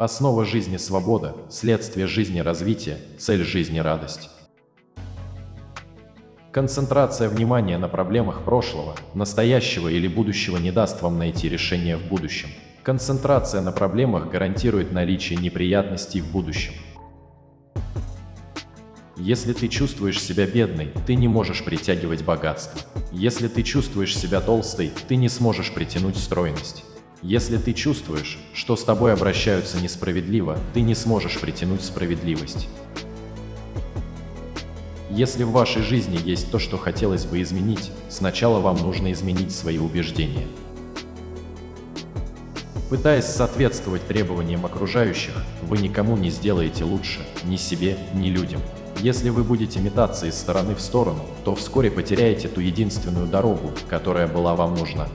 Основа жизни – свобода, следствие жизни – развитие, цель жизни – радость. Концентрация внимания на проблемах прошлого, настоящего или будущего не даст вам найти решение в будущем. Концентрация на проблемах гарантирует наличие неприятностей в будущем. Если ты чувствуешь себя бедной, ты не можешь притягивать богатство. Если ты чувствуешь себя толстой, ты не сможешь притянуть стройность. Если ты чувствуешь, что с тобой обращаются несправедливо, ты не сможешь притянуть справедливость. Если в вашей жизни есть то, что хотелось бы изменить, сначала вам нужно изменить свои убеждения. Пытаясь соответствовать требованиям окружающих, вы никому не сделаете лучше, ни себе, ни людям. Если вы будете метаться из стороны в сторону, то вскоре потеряете ту единственную дорогу, которая была вам нужна.